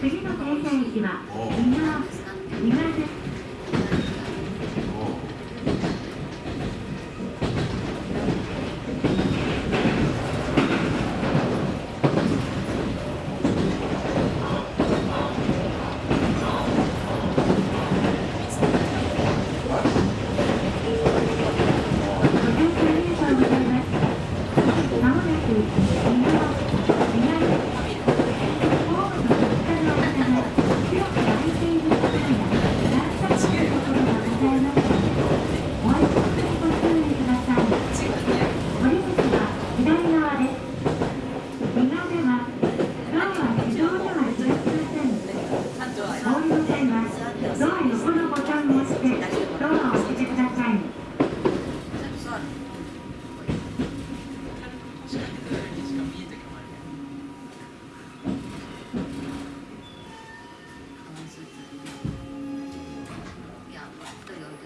次の停車駅は右側